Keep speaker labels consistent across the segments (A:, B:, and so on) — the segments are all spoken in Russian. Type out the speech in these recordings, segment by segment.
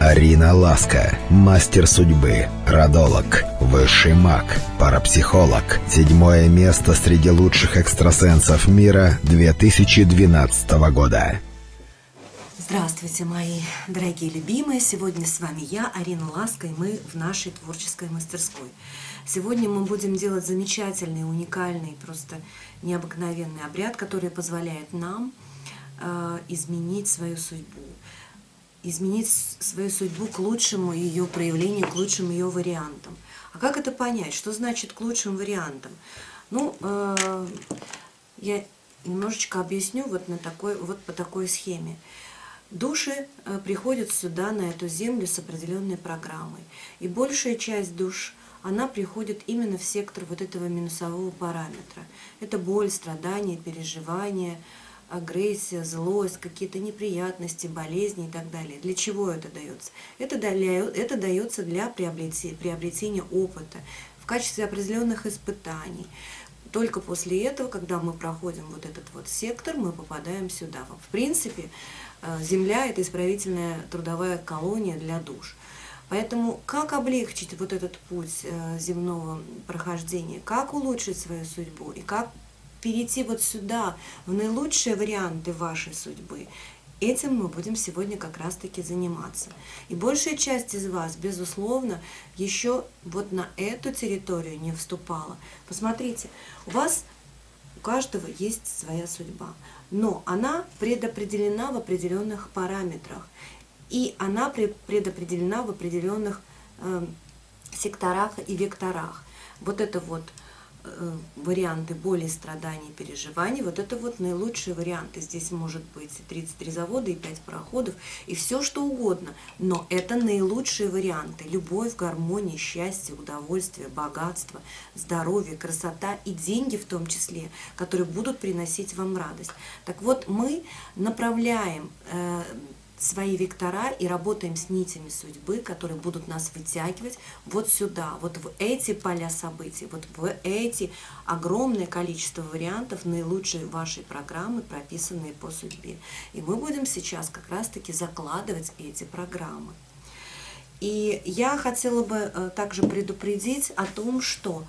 A: Арина Ласка, мастер судьбы, родолог, высший маг, парапсихолог. Седьмое место среди лучших экстрасенсов мира 2012 года.
B: Здравствуйте, мои дорогие любимые! Сегодня с вами я, Арина Ласка, и мы в нашей творческой мастерской. Сегодня мы будем делать замечательный, уникальный, просто необыкновенный обряд, который позволяет нам э, изменить свою судьбу изменить свою судьбу к лучшему ее проявлению, к лучшим ее вариантам. А как это понять? Что значит к лучшим вариантам? Ну, э, я немножечко объясню вот, на такой, вот по такой схеме. Души э, приходят сюда, на эту землю, с определенной программой. И большая часть душ, она приходит именно в сектор вот этого минусового параметра. Это боль, страдания, переживания, агрессия, злость, какие-то неприятности, болезни и так далее. Для чего это дается? Это, это дается для приобретения, приобретения опыта в качестве определенных испытаний. Только после этого, когда мы проходим вот этот вот сектор, мы попадаем сюда. В принципе, э, Земля – это исправительная трудовая колония для душ. Поэтому как облегчить вот этот путь э, земного прохождения, как улучшить свою судьбу и как перейти вот сюда, в наилучшие варианты вашей судьбы, Этим мы будем сегодня как раз-таки заниматься. И большая часть из вас, безусловно, еще вот на эту территорию не вступала. Посмотрите, у вас, у каждого есть своя судьба, но она предопределена в определенных параметрах. И она предопределена в определенных э, секторах и векторах. Вот это вот варианты боли, страданий, переживаний, вот это вот наилучшие варианты. Здесь может быть 33 завода и 5 проходов, и все что угодно, но это наилучшие варианты. Любовь, гармония, счастье, удовольствие, богатство, здоровье, красота и деньги в том числе, которые будут приносить вам радость. Так вот, мы направляем э, свои вектора и работаем с нитями судьбы, которые будут нас вытягивать вот сюда, вот в эти поля событий, вот в эти огромное количество вариантов наилучшей вашей программы, прописанные по судьбе. И мы будем сейчас как раз-таки закладывать эти программы. И я хотела бы э, также предупредить о том, что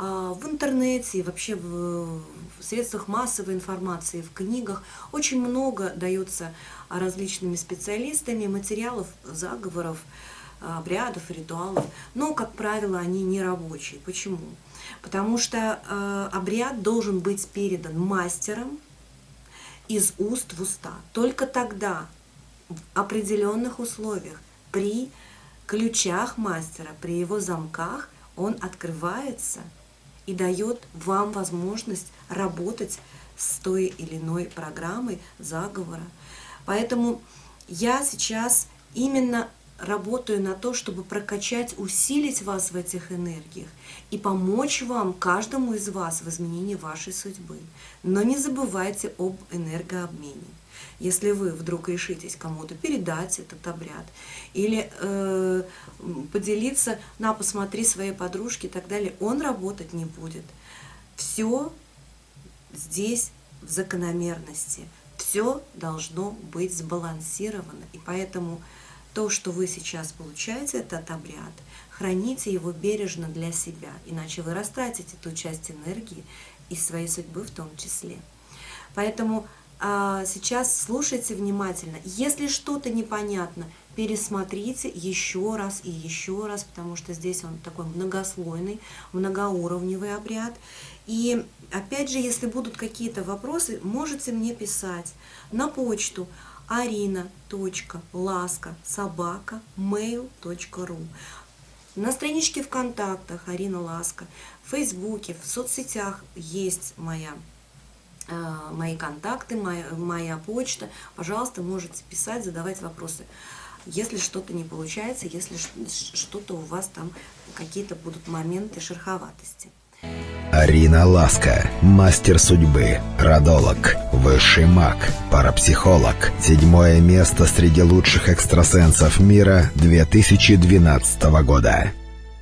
B: в интернете и вообще в средствах массовой информации, в книгах очень много дается различными специалистами материалов, заговоров, обрядов, ритуалов, но, как правило, они не рабочие. Почему? Потому что э, обряд должен быть передан мастером из уст в уста. Только тогда, в определенных условиях, при ключах мастера, при его замках, он открывается – и дает вам возможность работать с той или иной программой заговора. Поэтому я сейчас именно работаю на то, чтобы прокачать, усилить вас в этих энергиях и помочь вам, каждому из вас, в изменении вашей судьбы. Но не забывайте об энергообмене. Если вы вдруг решитесь кому-то передать этот обряд или э, поделиться, на, посмотри своей подружке и так далее, он работать не будет. Все здесь в закономерности. Все должно быть сбалансировано. И поэтому то, что вы сейчас получаете, этот обряд, храните его бережно для себя, иначе вы растратите ту часть энергии и своей судьбы в том числе. Поэтому а, сейчас слушайте внимательно. Если что-то непонятно, пересмотрите еще раз и еще раз, потому что здесь он такой многослойный, многоуровневый обряд. И опять же, если будут какие-то вопросы, можете мне писать на почту arina.laska.mail.ru На страничке ВКонтактах Арина Ласка, в Фейсбуке, в соцсетях есть моя Э, мои контакты, моя, моя почта. Пожалуйста, можете писать, задавать вопросы. Если что-то не получается, если что-то у вас там какие-то будут моменты шероховатости.
A: Арина Ласка, мастер судьбы, родолог, высший маг, парапсихолог. Седьмое место среди лучших экстрасенсов мира 2012 года.